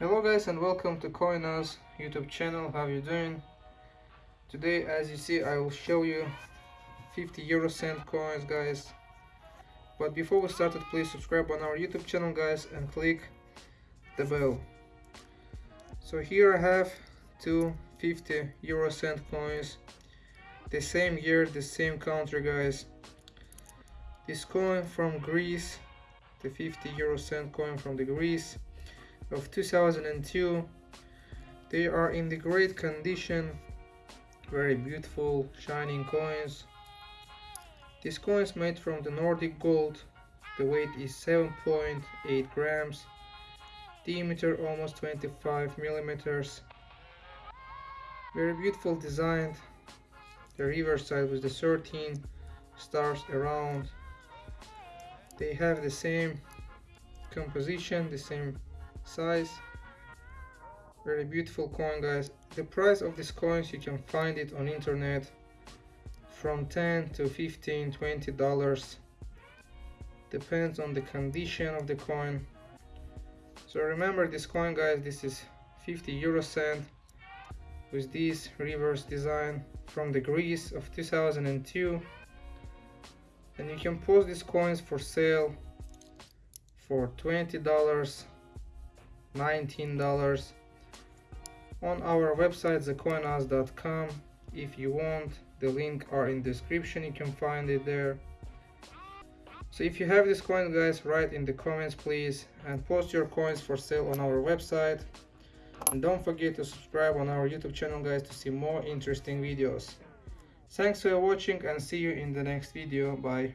Hello guys and welcome to Coinaz YouTube channel. How you doing? Today as you see I will show you 50 euro cent coins guys. But before we started please subscribe on our YouTube channel guys and click the bell. So here I have two 50 euro cent coins. The same year, the same country guys. This coin from Greece, the 50 euro cent coin from the Greece of 2002 they are in the great condition. Very beautiful shining coins. This coin is made from the Nordic gold. The weight is 7.8 grams. Diameter almost 25 millimeters. Very beautiful design. The reverse side with the 13 stars around. They have the same composition the same size. Very beautiful coin guys. The price of these coins you can find it on internet from 10 to 15 20 dollars. Depends on the condition of the coin. So remember this coin guys this is 50 euro cent with this reverse design from the Greece of 2002 and you can post these coins for sale for 20 dollars $19 on our website thecoinaz.com if you want the link are in description. You can find it there. So if you have this coin guys write in the comments please and post your coins for sale on our website. And don't forget to subscribe on our youtube channel guys to see more interesting videos. Thanks for watching and see you in the next video. Bye